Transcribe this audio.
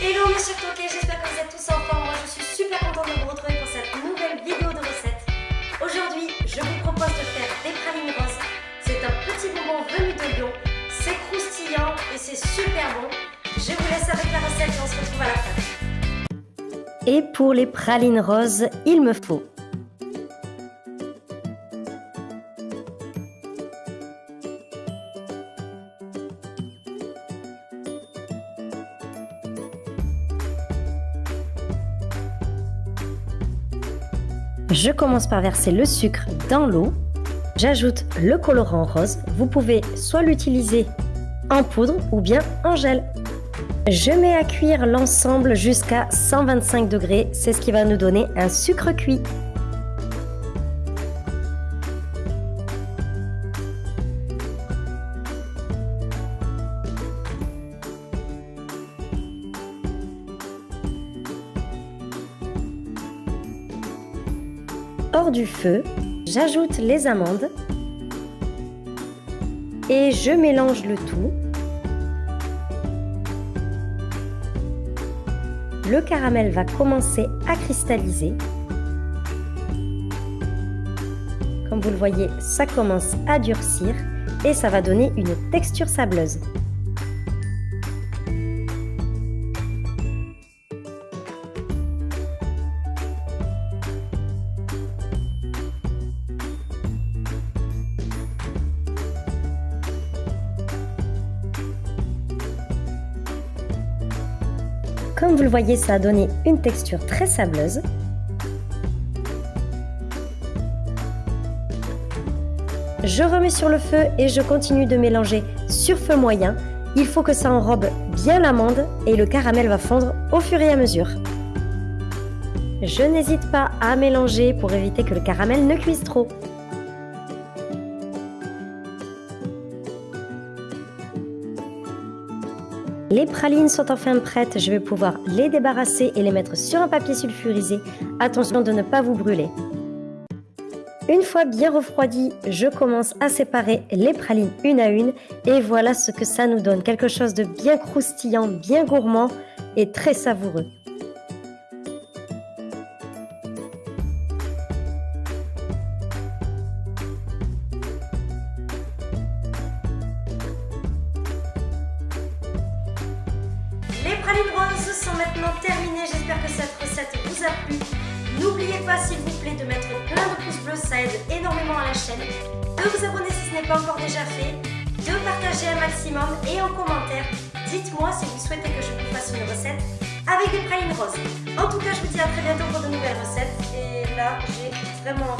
Hello mes chers j'espère que vous êtes tous en forme. Moi je suis super contente de vous retrouver pour cette nouvelle vidéo de recette. Aujourd'hui, je vous propose de faire des pralines roses. C'est un petit bonbon venu de Lyon. C'est croustillant et c'est super bon. Je vous laisse avec la recette et on se retrouve à la fin. Et pour les pralines roses, il me faut Je commence par verser le sucre dans l'eau. J'ajoute le colorant rose. Vous pouvez soit l'utiliser en poudre ou bien en gel. Je mets à cuire l'ensemble jusqu'à 125 degrés. C'est ce qui va nous donner un sucre cuit. Hors du feu, j'ajoute les amandes et je mélange le tout. Le caramel va commencer à cristalliser. Comme vous le voyez, ça commence à durcir et ça va donner une texture sableuse. Comme vous le voyez, ça a donné une texture très sableuse. Je remets sur le feu et je continue de mélanger sur feu moyen. Il faut que ça enrobe bien l'amande et le caramel va fondre au fur et à mesure. Je n'hésite pas à mélanger pour éviter que le caramel ne cuise trop. Les pralines sont enfin prêtes, je vais pouvoir les débarrasser et les mettre sur un papier sulfurisé. Attention de ne pas vous brûler. Une fois bien refroidi, je commence à séparer les pralines une à une et voilà ce que ça nous donne. Quelque chose de bien croustillant, bien gourmand et très savoureux. Roses sont maintenant terminées. J'espère que cette recette vous a plu. N'oubliez pas s'il vous plaît de mettre plein de pouces bleus, ça aide énormément à la chaîne. De vous abonner si ce n'est pas encore déjà fait. De partager un maximum et en commentaire, dites-moi si vous souhaitez que je vous fasse une recette avec des pralines roses. En tout cas, je vous dis à très bientôt pour de nouvelles recettes. Et là, j'ai vraiment